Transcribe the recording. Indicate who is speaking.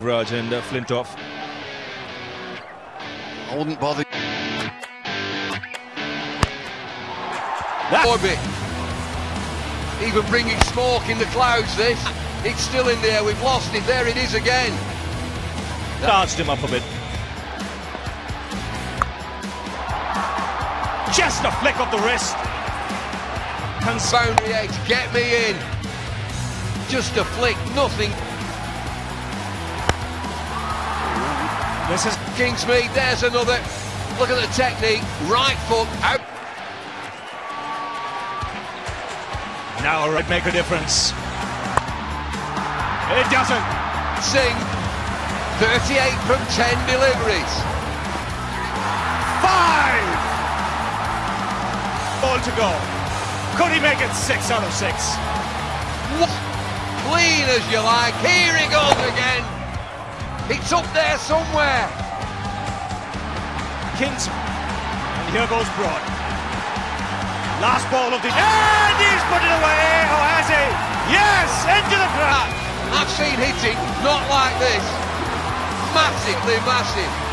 Speaker 1: Raj and uh, Flintoff.
Speaker 2: I wouldn't bother.
Speaker 1: That-
Speaker 2: Orbit. Even bringing smoke in the clouds, this. It's still in there. We've lost it. There it is again.
Speaker 1: Charged him up a bit. Just a flick of the wrist. Cons-
Speaker 2: Boundary edge. Get me in. Just a flick. Nothing.
Speaker 1: This is
Speaker 2: Kingsmead. There's another. Look at the technique. Right foot out.
Speaker 1: now right make a difference. It doesn't.
Speaker 2: Singh. 38 from 10 deliveries.
Speaker 1: Five. Ball to go. Could he make it six out of six?
Speaker 2: What? Clean as you like. Here he goes again. It's up there somewhere.
Speaker 1: Kings. And here goes Broad. Last ball of the. And he's put it away. Oh, has he? Yes, into the crowd.
Speaker 2: I've seen hitting not like this. Massively massive.